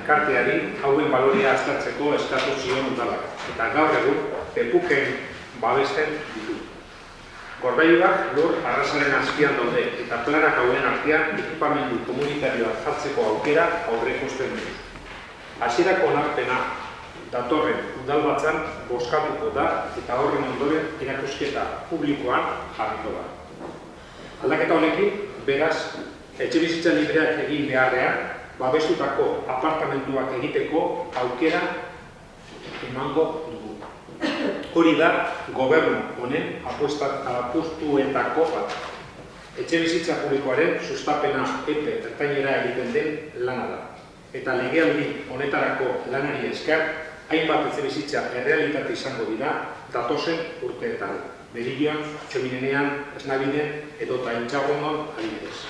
Elkarteari hauen baloria aztertzeko eskatu zion udalak, eta gaur egun pepuken babesten ditu. Gorbeiluak lur arrasaren azpian daude, eta planak hauen artean ekipamendu komunitarioa jartzeko aukera aurreikusten du. Hasierako onarpena datorren udalbatzan bozkatuko da eta horren ondoren erakusketa publikoan jarriko da. Aldaketa honekin, beraz, etxe bizitza libreak egin beharrean, babestutako apartamentuak egiteko aukera emango dugu. Hori da gobernu honen apustuetako bat. Etxe bizitza publikoaren sustapena epe ertainera egiten den lana da. Eta legealdi honetarako lanari esker, hainbat etxe bizitza errealitate izango dira datozen urteetan. Berilloan, txominenean, esnabiden edo taintxarronon adibidez.